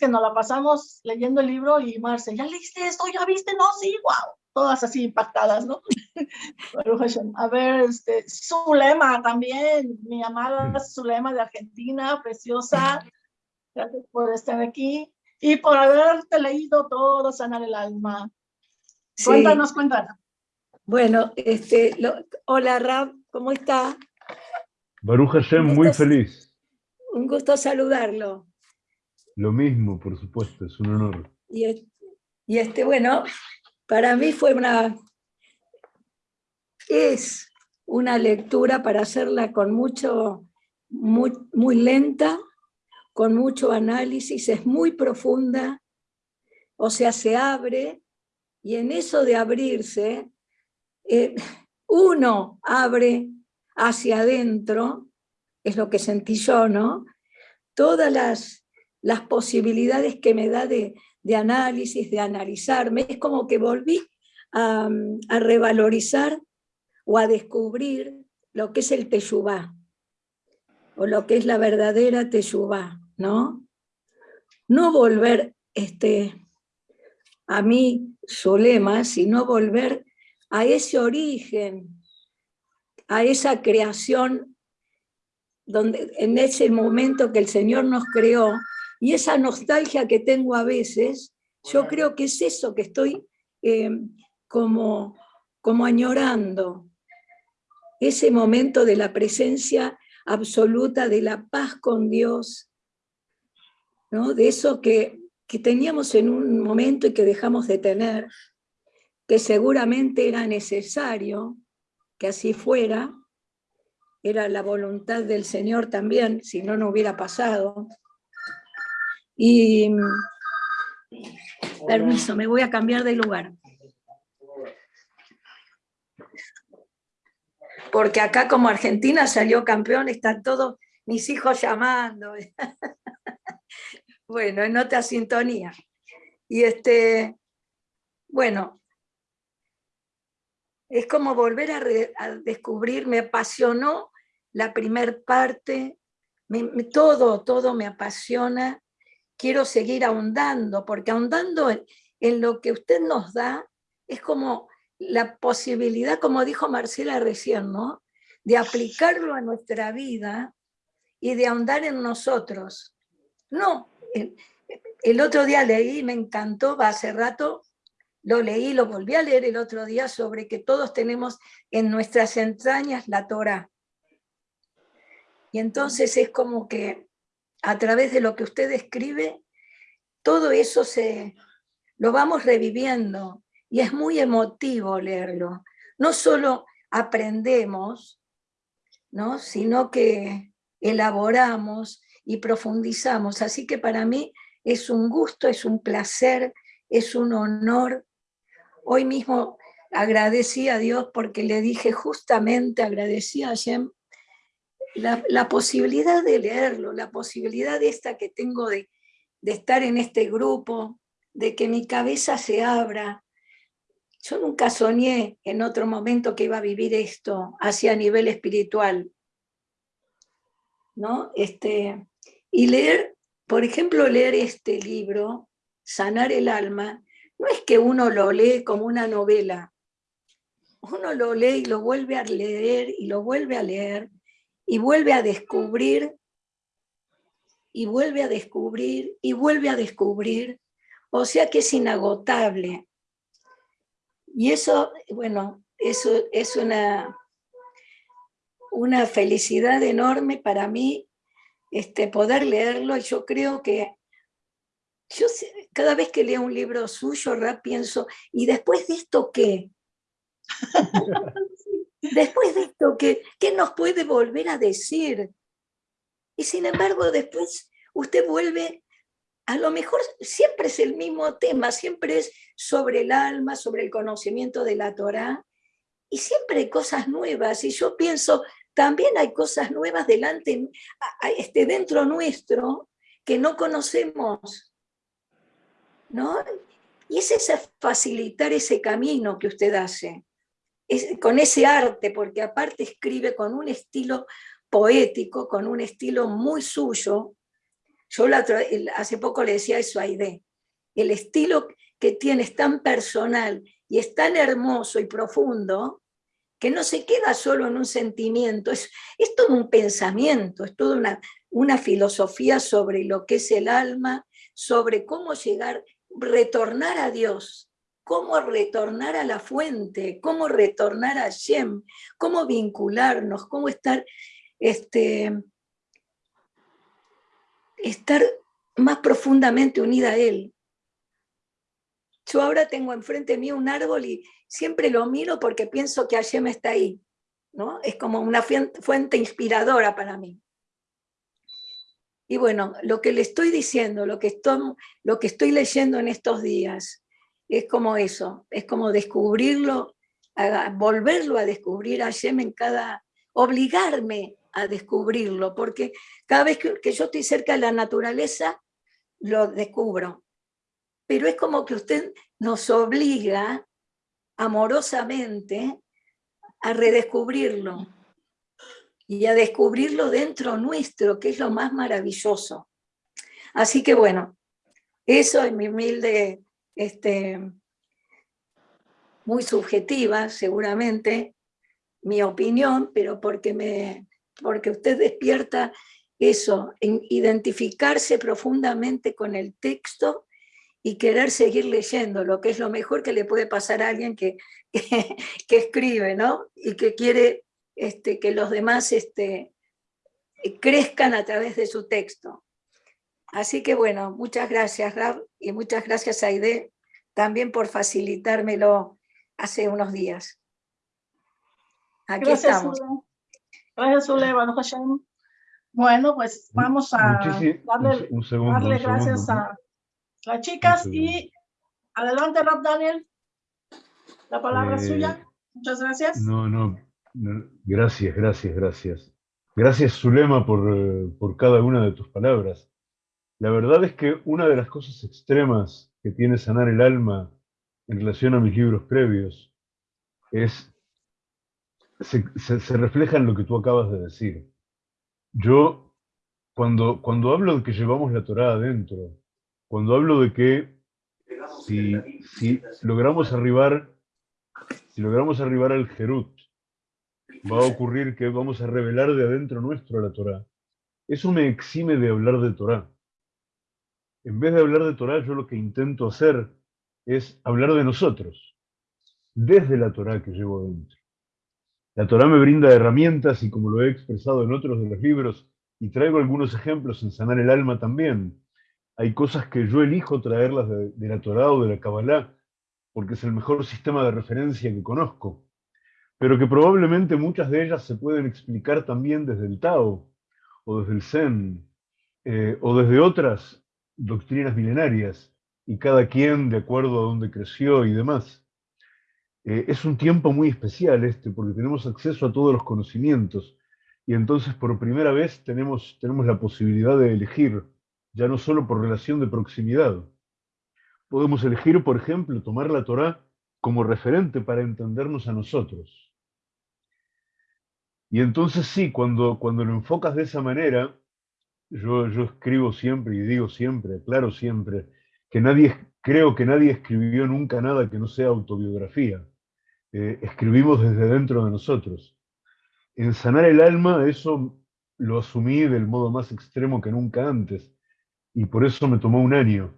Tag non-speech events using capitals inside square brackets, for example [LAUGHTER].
que nos la pasamos leyendo el libro y Marce, ¿ya leíste esto? ¿Ya viste? No, sí, wow. Todas así impactadas, ¿no? [LAUGHS] A ver, este, Zulema también, mi amada Zulema de Argentina, preciosa. Gracias por estar aquí y por haberte leído todo, Sanar el Alma. Cuéntanos, cuéntanos. Bueno, este, hola Rab, ¿cómo está? Baruch Hashem, muy feliz. Un gusto saludarlo. Lo mismo, por supuesto, es un honor. Y, este, bueno, para mí fue una, es una lectura para hacerla con mucho, muy, muy lenta, con mucho análisis, es muy profunda, o sea, se abre, y en eso de abrirse, eh, uno abre hacia adentro, es lo que sentí yo, ¿no? Todas las, las posibilidades que me da de, análisis, de analizarme, es como que volví a, revalorizar o a descubrir lo que es el teshuvá, o lo que es la verdadera teshuvá, ¿no? No volver este, a mí, Solema, sino volver a ese origen a esa creación donde, en ese momento que el Señor nos creó, y esa nostalgia que tengo a veces, yo creo que es eso que estoy eh, como, como añorando, ese momento de la presencia absoluta, de la paz con Dios, ¿no? de eso que, que teníamos en un momento y que dejamos de tener, que seguramente era necesario, que así fuera, era la voluntad del Señor también, si no, no hubiera pasado. Y, permiso, me voy a cambiar de lugar. Porque acá como Argentina salió campeón, están todos mis hijos llamando. [LAUGHS] bueno, en otra sintonía. Y este, bueno, es como volver a, descubrir, me apasionó la primer parte, todo, todo me apasiona, quiero seguir ahondando, porque ahondando en, lo que usted nos da, es como la posibilidad, como dijo Marcela recién, ¿no? de aplicarlo a nuestra vida y de ahondar en nosotros. No, el, otro día leí, me encantó, hace rato, lo leí, lo volví a leer el otro día sobre que todos tenemos en nuestras entrañas la Torah. Y entonces es como que a través de lo que usted escribe, todo eso se, lo vamos reviviendo y es muy emotivo leerlo. No solo aprendemos, ¿no? sino que elaboramos y profundizamos. Así que para mí es un gusto, es un placer, es un honor Hoy mismo agradecí a Dios porque le dije justamente, agradecí a Hashem, la, posibilidad de leerlo, la posibilidad esta que tengo de, de estar en este grupo, de que mi cabeza se abra. Yo nunca soñé en otro momento que iba a vivir esto hacia nivel espiritual. ¿no? Este, y leer, por ejemplo, leer este libro, Sanar el alma, no es que uno lo lee como una novela, uno lo lee y lo vuelve a leer y lo vuelve a leer y vuelve a descubrir y vuelve a descubrir y vuelve a descubrir, o sea que es inagotable. Y eso, bueno, eso es una, una felicidad enorme para mí este, poder leerlo y yo creo que yo cada vez que leo un libro suyo, pienso, ¿y después de esto qué? [LAUGHS] después de esto, ¿qué, ¿qué nos puede volver a decir? Y sin embargo, después usted vuelve, a lo mejor siempre es el mismo tema, siempre es sobre el alma, sobre el conocimiento de la Torah, y siempre hay cosas nuevas, y yo pienso, también hay cosas nuevas delante, este, dentro nuestro, que no conocemos. ¿no? Y es ese facilitar ese camino que usted hace, con ese arte, porque aparte escribe con un estilo poético, con un estilo muy suyo, Yo hace poco le decía eso a Aide, el estilo que tiene es tan personal y es tan hermoso y profundo, que no se queda solo en un sentimiento, es, es todo un pensamiento, es toda una, una filosofía sobre lo que es el alma, sobre cómo llegar, retornar a Dios, cómo retornar a la fuente, cómo retornar a Shem, cómo vincularnos, cómo estar, este, estar más profundamente unida a Él. Yo ahora tengo enfrente mío un árbol y siempre lo miro porque pienso que Hashem está ahí. ¿no? Es como una fuente inspiradora para mí. Y bueno, lo que le estoy diciendo, lo que estoy, lo que estoy leyendo en estos días, es como eso, es como descubrirlo, volverlo a descubrir a Hashem en cada, obligarme a descubrirlo, porque cada vez que yo estoy cerca de la naturaleza, lo descubro pero es como que usted nos obliga amorosamente a redescubrirlo y a descubrirlo dentro nuestro, que es lo más maravilloso. Así que bueno, eso es mi humilde, este, muy subjetiva seguramente, mi opinión, pero porque, me, porque usted despierta eso, en identificarse profundamente con el texto y querer seguir leyendo, lo que es lo mejor que le puede pasar a alguien que, [LAUGHS] que, escribe, ¿no? Y que quiere este, que los demás este, crezcan a través de su texto. Así que bueno, muchas gracias Rab y muchas gracias Aide también por facilitármelo hace unos días. Aquí gracias, estamos. Zule. Gracias, Zule, Bueno, pues vamos a darle, un, segundo, darle un gracias a las chicas y adelante Rob Daniel, la palabra es Eh, suya. Muchas gracias. No, no, no, gracias, gracias, gracias. Gracias, Zulema, por, eh, por cada una de tus palabras. La verdad es que una de las cosas extremas que tiene sanar el alma en relación a mis libros previos es, se, refleja en lo que tú acabas de decir. Yo, cuando, cuando hablo de que llevamos la Torá adentro, cuando hablo de que si, si logramos arribar, si logramos arribar al Jerut, va a ocurrir que vamos a revelar de adentro nuestro la Torá. Eso me exime de hablar de Torá. En vez de hablar de Torá, yo lo que intento hacer es hablar de nosotros, desde la Torá que llevo dentro. La Torá me brinda herramientas y como lo he expresado en otros de los libros, y traigo algunos ejemplos en Sanar el Alma también, hay cosas que yo elijo traerlas de, la Torá o de la Kabbalah, porque es el mejor sistema de referencia que conozco, pero que probablemente muchas de ellas se pueden explicar también desde el Tao, o desde el Zen, eh, o desde otras doctrinas milenarias, y cada quien de acuerdo a donde creció y demás. Eh, es un tiempo muy especial este, porque tenemos acceso a todos los conocimientos, y entonces por primera vez tenemos, tenemos la posibilidad de elegir, ya no solo por relación de proximidad. Podemos elegir, por ejemplo, tomar la Torá como referente para entendernos a nosotros. Y entonces sí, cuando, cuando lo enfocas de esa manera, yo, yo escribo siempre y digo siempre, aclaro siempre, que nadie, creo que nadie escribió nunca nada que no sea autobiografía. Eh, escribimos desde dentro de nosotros. En sanar el alma, eso lo asumí del modo más extremo que nunca antes, y por eso me tomó un año.